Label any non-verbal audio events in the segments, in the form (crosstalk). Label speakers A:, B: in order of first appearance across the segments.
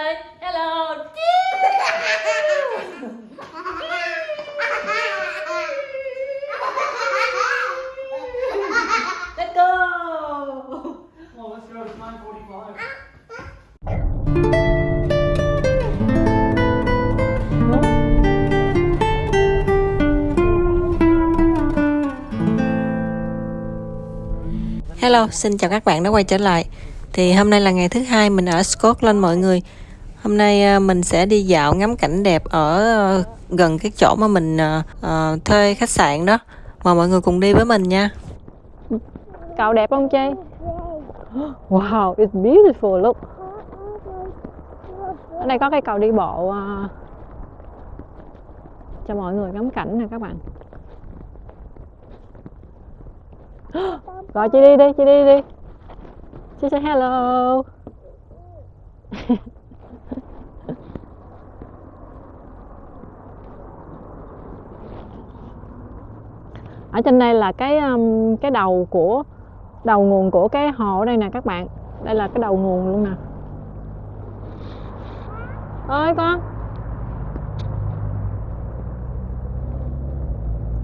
A: ơi hello let's go
B: Well, let's go. It's 9:45.
A: Hello, xin chào các bạn đã quay trở lại. Thì hôm nay là ngày thứ hai mình ở Scotland mọi người. Hôm nay à, mình sẽ đi dạo ngắm cảnh đẹp ở ờ, gần cái chỗ mà mình ờ, ờ, thuê khách sạn đó. Mời mọi người cùng đi với mình nha.
C: Cầu đẹp không Chi? Wow, it's beautiful, look. Ở đây có cái cầu đi bộ cho mọi người ngắm cảnh nè các bạn. Gọi chị đi đi, chị đi đi. Chị say hello. Ở trên đây là cái um, cái đầu của đầu nguồn của cái hồ ở đây nè các bạn. Đây là cái đầu nguồn luôn nè. Ơi con.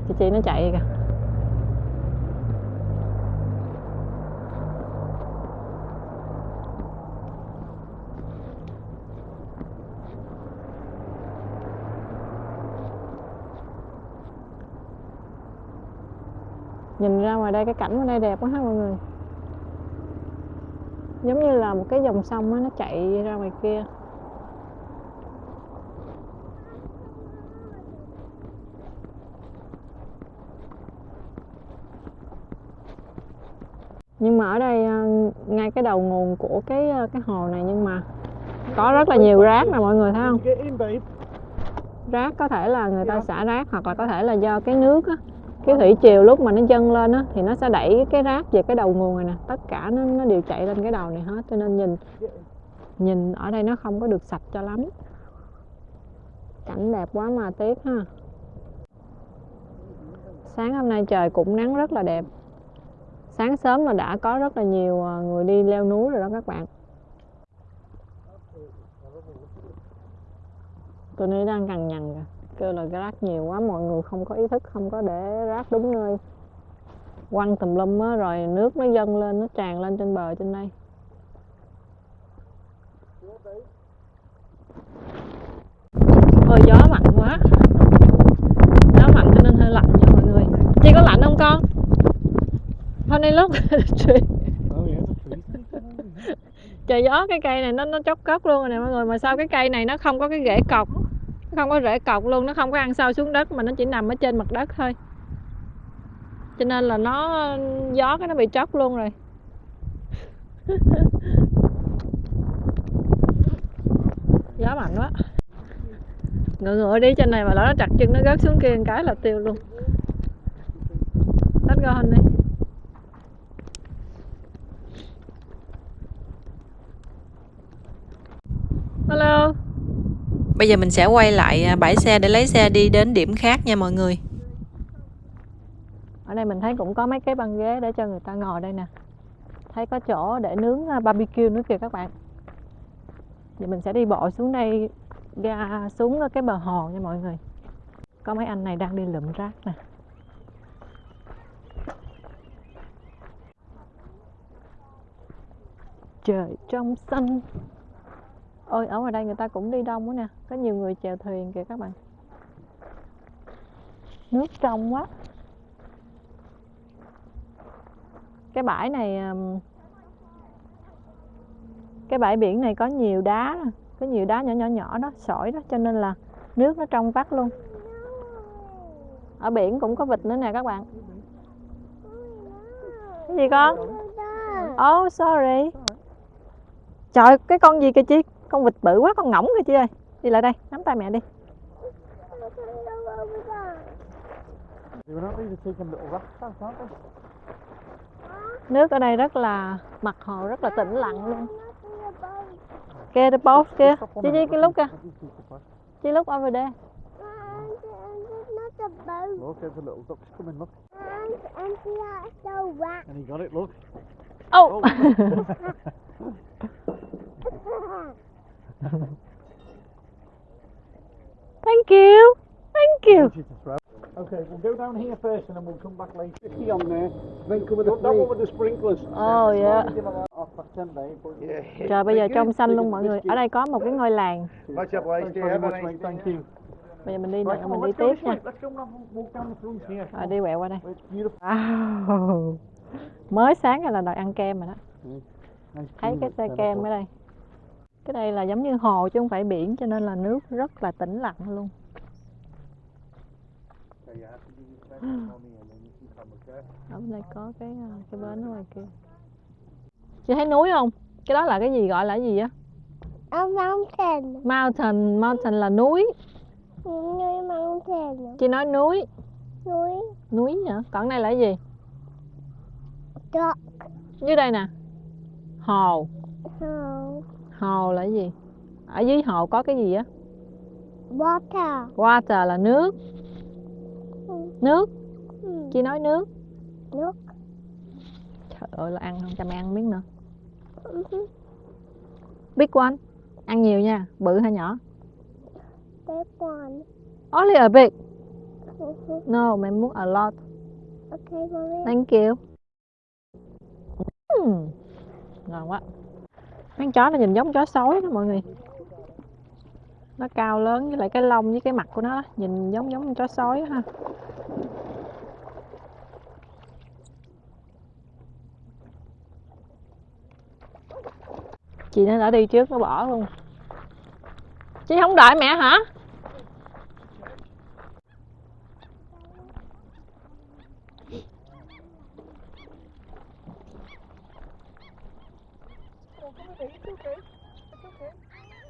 C: Chị chị nó chạy kìa. nhìn ra ngoài đây cái cảnh ngoài đây đẹp quá ha mọi người. Giống như là một cái dòng sông á nó chạy ra ngoài kia. Nhưng mà ở đây à, ngay cái đầu nguồn của cái à, cái hồ này nhưng mà có rất là nhiều rác nè mọi người thấy không? Rác có thể là người ta xả rác hoặc là có thể là do cái nước á cái thủy triều lúc mà nó dâng lên á, thì nó sẽ đẩy cái rác về cái đầu nguồn này nè. Tất cả nó nó đều chạy lên cái đầu này hết, cho nên nhìn nhìn ở đây nó không có được sạch cho lắm. Cảnh đẹp quá mà tiếc ha. Sáng hôm nay trời cũng nắng rất là đẹp. Sáng sớm là đã có rất là nhiều à, người đi leo núi rồi đó các bạn. Tôi nó đang cằn nhằn kìa kêu là rác nhiều quá, mọi người không có ý thức, không có để rác đúng nơi. Quăng tùm lum á, rồi nước nó dâng lên, nó tràn lên trên bờ, trên đây. Ôi, gió mạnh quá. Gió mạnh cho nên hơi lạnh nha mọi người. Chị có lạnh không con? Hôm nay lúc trời, gió cái cây này nó nó chốc cốc luôn rồi nè mọi người. Mà sao cái cây này nó không có cái rễ cọc? Không có rễ cọc luôn, nó không có ăn sâu xuống đất mà nó chỉ nằm ở trên mặt đất thôi. Cho nên là nó, gió cái nó bị tróc luôn rồi. (laughs) Gió mạnh quá. Ngựa ngựa đi, trên này mà lỡ nó chặt chân nó rớt xuống kia một cái là tiêu luôn. Let's go đi
A: Bây giờ mình sẽ quay lại à, bãi xe để lấy xe đi đến điểm khác nha mọi người.
C: ở đây mình thấy cũng có mấy cái băng ghế để cho người ta ngồi đây nè. Thấy có chỗ để nướng à, barbecue nữa kìa các bạn. Thì mình sẽ đi bộ xuống đây, ra xuống cái bờ hồ nha mọi người. Có mấy anh này đang đi lượm rác nè. Trời trong xanh ôi ở ngoài đây người ta cũng đi đông quá nè. Có nhiều người chèo thuyền kìa các bạn. Nước trong quá. Cái bãi này cái bãi biển này có nhiều đá có nhiều đá nhỏ nhỏ nhỏ đó sỏi đó cho nên là nước nó trong vắt luôn. Ở biển cũng có vịt nữa nè các bạn. Cái gì con? Oh sorry. Trời cái con gì kìa chi con vịt bự quá con ngỗng kìa chị ơi đi lại đây nắm tay mẹ đi nước ở đây rất là mặt hồ rất là tĩnh lặng luôn kia the boat kia chị
B: chị
C: cái lúc
B: me-
C: kìa
B: let
C: lúc over there.
B: Look, there's a little duck's coming, look.
D: And, and that's the rat.
B: And he got it, look.
C: Oh! oh (laughs) Thank you. Thank you.
B: Okay, we'll go down here first and then we'll come back later. 50 on there. Then cover the that one with the sprinklers.
C: Oh yeah. Trời bây giờ trong xanh luôn mọi người. Ở đây có một cái ngôi làng. Bây giờ mình đi
B: on,
C: mình đi tiếp nha. Rồi đi quẹo qua đây. Wow. Mới sáng là đòi ăn kem rồi đó.
B: Nice
C: Thấy cái xe kem ở đây. Cái đây là giống như hồ chứ không phải biển cho nên là nước rất là tĩnh lặng luôn. Ở bên đây có cái ờ, cái bến ở ngoài kia. Chị thấy núi không? Cái đó là cái gì gọi là cái gì á?
D: A mountain.
C: Mountain, mountain là núi.
D: Núi mountain.
C: Chị nói núi,
D: Núi
C: núi hả? Còn này là cái gì?
D: duck.
C: Dưới đây nè. Hồ,
D: Hồ.
C: Hồ là cái gì? Ở dưới hồ có cái gì á?
D: Water.
C: Water là nước. Nước,
D: Ừ.
C: chị nói nước.
D: Nước.
C: Trời ơi là ăn không cho mày ăn miếng nữa.
D: Ừ.
C: Big one. Ăn nhiều nha, bự hay nhỏ?
D: Step one.
C: Only a big.
D: Ừ.
C: No, mày muốn a lot.
D: Okay, mommy.
C: Thank you. Mm. Ngon quá. Con chó nó nhìn giống chó sói đó mọi người. Nó cao lớn với lại cái lông với cái mặt của nó đó. nhìn giống giống chó sói ha. Chị nó đã đi trước, nó bỏ luôn. Chị không đợi mẹ hả?
B: It's okay. It's okay.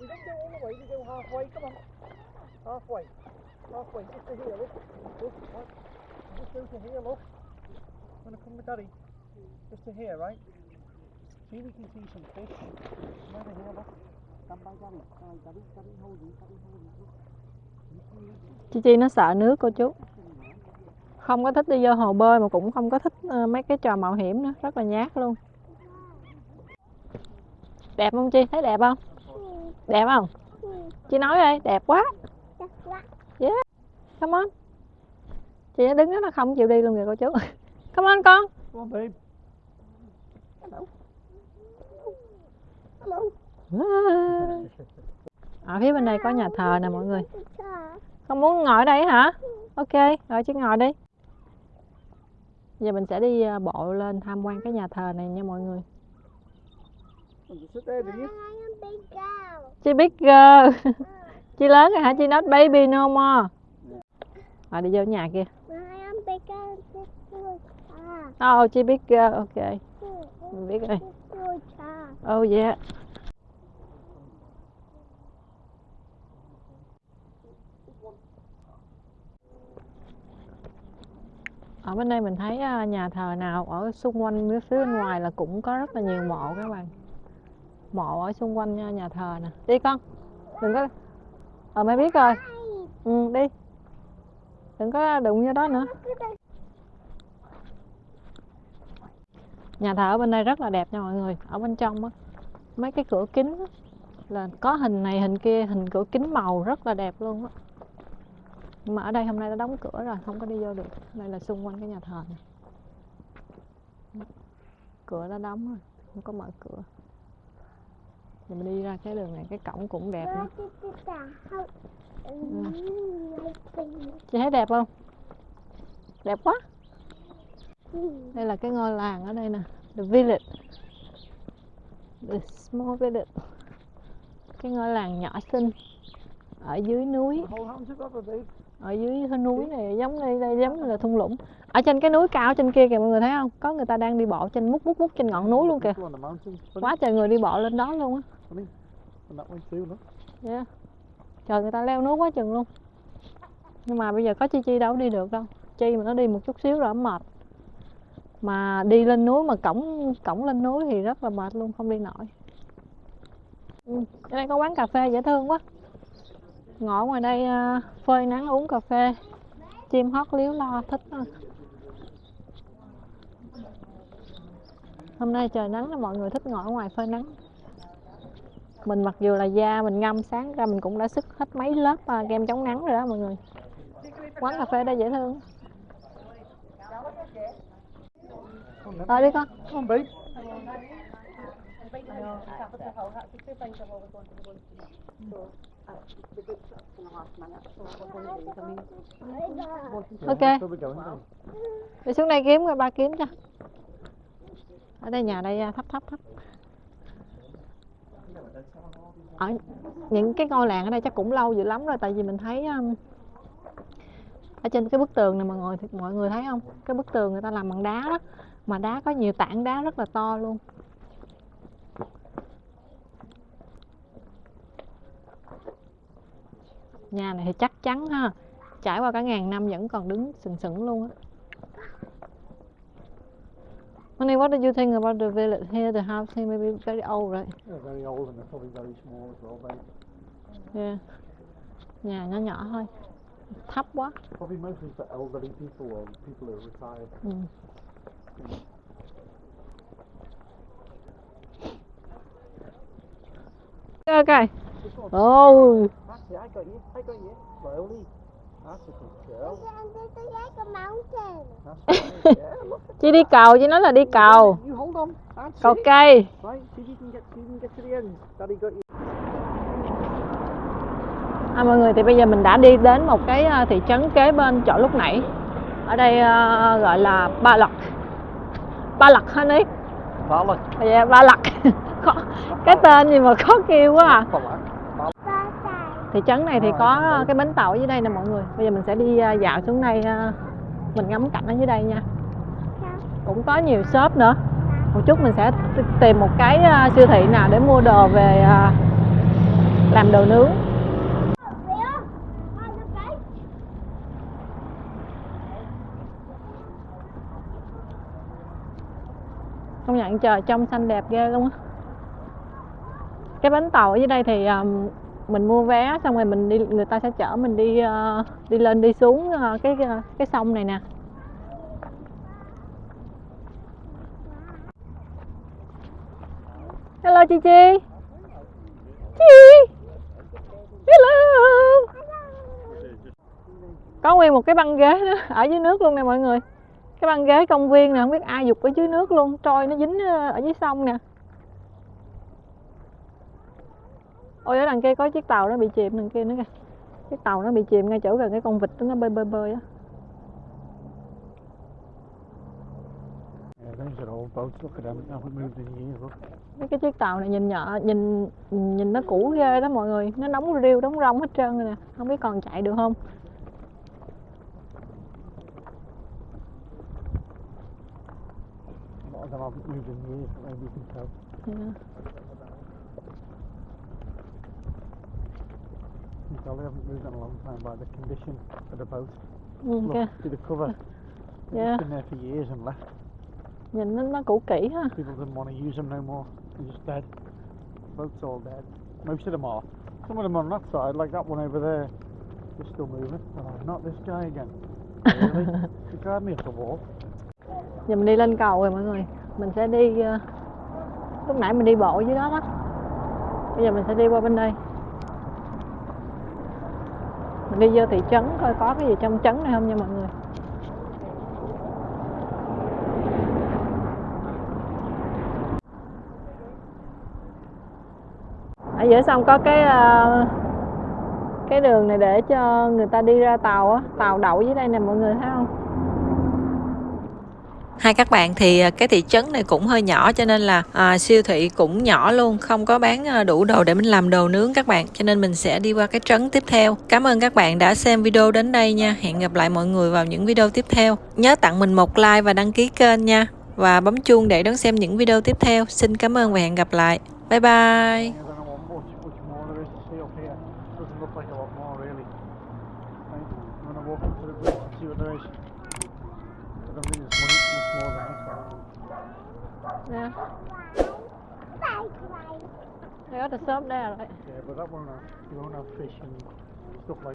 B: We don't go all the way. We go halfway. Come on. Halfway. Halfway. Just to here. Look. Look. What? Just go to here. Look. I'm Wanna come with Daddy? Just to here, right? See, we can see some fish. Come over here. Look. Stand by Daddy. Stand by Daddy. Daddy hold you. Daddy hold you. Look.
C: Chi Chi nó sợ nước cô chú Không có thích đi vô hồ bơi mà cũng không có thích ờ, mấy cái trò mạo hiểm nữa Rất là nhát luôn Đẹp không Chi? Thấy đẹp không? Đẹp không? Chi nói đi, đẹp quá
D: That's what.
C: Come on Chị nó đứng đó nó không chịu đi luôn kìa cô chú (laughs) Come on con
B: babe.
C: Ở phía bên đây có nhà thờ nè mọi người. Con muốn ngồi ở đây hả? Ok, rồi chứ ngồi đi Giờ mình sẽ đi ờ, bộ lên tham quan cái nhà thờ này nha mọi người
D: She big girl.
C: Chị Chị lớn rồi hả? Chị not baby no more. Rồi đi vô nhà kia.
D: Big girl.
C: Oh, chị big girl, ok. Mình biết rồi. Oh yeah Ở bên đây mình thấy à, nhà thờ nào ở xung quanh phía bên ngoài là cũng có rất là nhiều mộ các bạn. Mộ ở xung quanh nhà, nhà thờ nè. Đi con Đừng có Ờ mày biết rồi. Ừ đi. Đừng có đụng vô đó nữa. Nhà thờ ở bên đây rất là đẹp nha mọi người Ở bên trong á. Mấy cái cửa kính á, Là có hình này hình kia Hình cửa kính màu rất là đẹp luôn á. Nhưng mà ở đây hôm nay đã đóng cửa rồi Không có đi vô được. Đây là xung quanh cái nhà thờ này Cửa đã đóng rồi Không có mở cửa mình đi ra cái đường này Cái cổng cũng đẹp nữa? Chị thấy đẹp không? Đẹp quá. Đây là cái ngôi làng ở đây nè The village The small village Cái ngôi làng nhỏ xinh Ở dưới núi. Ở dưới cái núi này giống đây, đây giống như là thung lũng Ở trên cái núi cao trên kia kìa mọi người thấy không Có người ta đang đi bộ trên mút mút mút trên ngọn núi luôn kìa. Quá trời người đi bộ lên đó luôn á
B: And that one too, look.
C: yeah. Trời người ta leo núi quá chừng luôn Nhưng mà bây giờ có Chi Chi đâu đi được đâu Chi mà nó đi một chút xíu rồi nó mệt Mà đi lên núi mà cổng cổng lên núi thì rất là mệt luôn không đi nổi ừ. Ở đây có quán cà phê dễ thương quá Ngồi ngoài đây à, phơi nắng uống cà phê Chim hót líu lo thích Đó. Hôm nay trời nắng là mọi người thích ngồi ở ngoài phơi nắng mình mặc dù là da mình ngâm sáng ra mình cũng đã sức hết mấy lớp à, kem chống nắng rồi đó mọi người. Quán cà phê đây dễ thương. Rồi đi con.
B: On, babe.
C: ok. Đi xuống đây kiếm rồi ba kiếm cho. Ở đây nhà đây à, thấp thấp thấp ở những cái ngôi làng ở đây chắc cũng lâu dữ lắm rồi tại vì mình thấy um, ở trên cái bức tường này mọi người mọi người thấy không? Cái bức tường người ta làm bằng đá đó mà đá có nhiều tảng đá rất là to luôn. Nhà này thì chắc chắn ha trải qua cả ngàn năm vẫn còn đứng sừng sững luôn á. Honey, what do you think about the village here? The house here maybe very old, right?
B: They're very old and they're probably very small as well, babe.
C: Yeah. Nhà nhỏ nhỏ thôi. Thấp quá.
B: Probably mostly for elderly people or people who are retired.
C: Ừ. Ok. Oh,
B: it, I got you, I got you. Slowly.
C: Chị đi cầu, chị nói là đi cầu.
B: That's
C: Cầu cây. À, mọi người thì bây giờ mình đã đi đến một cái à, thị trấn kế bên chỗ lúc nãy. Ở đây à, gọi là Ba Lật. Ba Lật honey.
B: Balak.
C: Dạ, Ba Lật. (laughs) Cái tên gì mà khó kêu quá à. Thị trấn này thì có cái bến tàu ở dưới đây nè mọi người. Bây giờ mình sẽ đi à, dạo xuống đây à, mình ngắm cảnh ở dưới đây nha. Cũng có nhiều shop nữa. Một chút mình sẽ tìm một cái à, siêu thị nào để mua đồ về làm đồ nướng. Công nhận trời trong xanh đẹp ghê luôn á. Cái bến tàu ở dưới đây thì mình mua vé xong rồi mình đi, người ta sẽ chở mình đi ờ, đi lên, đi xuống ờ, cái ờ, cái sông này nè. Hello chị Chi. Chi. Hello. Có nguyên một cái băng ghế nữa, ở dưới nước luôn nè mọi người. Cái băng ghế công viên nè, không biết ai dục ở dưới nước luôn, Trôi nó dính ở dưới sông nè. Ôi ở đằng kia có chiếc tàu nó bị chìm đằng kia nữa kìa. Chiếc tàu nó bị chìm ngay chỗ gần cái con vịt đó nó bơi bơi bơi á.
B: Yeah.
C: Mấy cái chiếc tàu này nhìn nhỏ nhìn nhìn nó cũ ghê đó mọi người. Nó nóng riêu đóng rong hết trơn rồi nè. Không biết còn chạy được không.
B: A lot of them haven't moved in years, maybe you can tell.
C: Dạ.
B: You can tell they haven't moved in a long time by the condition of the boat. Look, see the cover. They've
C: Yeah.
B: been there for years and left.
C: nhìn nó, nó cũ kỹ ha
B: People didn't want to use them no more. They're just dead. Boats all dead. Most of them are. Some of them on that side, like that one over there, they're still moving. Oh, not this guy again. Really? (laughs) you got me off the wall.
C: giờ mình đi lên cầu rồi mọi người mình sẽ đi ờ, lúc nãy mình đi bộ dưới đó đó bây giờ mình sẽ đi qua bên đây mình đi vô thị trấn coi có cái gì trong trấn này không nha mọi người. Ở giữa sông có cái ờ, cái đường này để cho người ta đi ra tàu á, tàu đậu dưới đây nè mọi người thấy không?
A: Hai các bạn thì à, cái thị trấn này cũng hơi nhỏ cho nên là à, siêu thị cũng nhỏ luôn, không có bán à, đủ đồ để mình làm đồ nướng các bạn. Cho nên mình sẽ đi qua cái trấn tiếp theo. Cảm ơn các bạn đã xem video đến đây nha. Hẹn gặp lại mọi người vào những video tiếp theo. Nhớ tặng mình một like và đăng ký kênh nha. Và bấm chuông để đón xem những video tiếp theo. Xin cảm ơn và hẹn gặp lại. Bye bye.
D: Bye.
C: Got the shop there
B: Yeah, but that one uh, you won't have fish and stuff like